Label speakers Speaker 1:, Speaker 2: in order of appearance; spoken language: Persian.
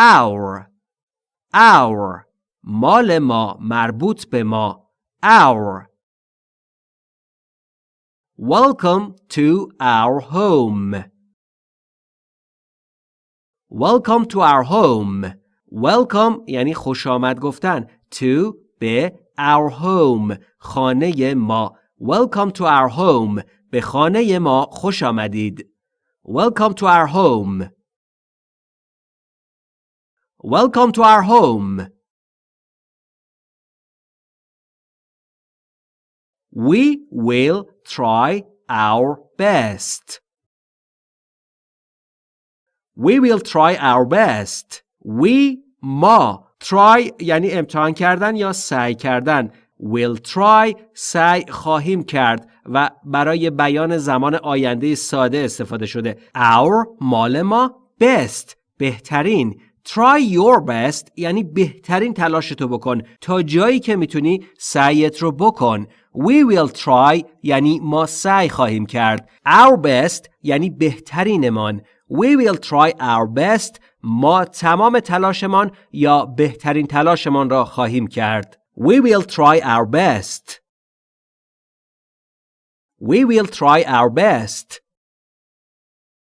Speaker 1: our our مال ما مربوط به ما our Welcome to our home Welcome to our home Welcome یعنی خوش آمد گفتن to به our home خانه ما Welcome to our home به خانه ما خوش آمدید Welcome to our home Welcome to our home. We will try our best. We will try our best. We ما try یعنی امتحان کردن یا سعی کردن will try سعی خواهیم کرد و برای بیان زمان آینده ساده استفاده شده our مال ما best بهترین try your best یعنی بهترین تلاشتو بکن. تا جایی که می‌تونی سعیت رو بکن. We will try یعنی ما سعی خواهیم کرد. Our best یعنی بهترینمان. We will try our best ما تمام تلاشمان یا بهترین تلاشمان را خواهیم کرد. We will try our best. We will try our best.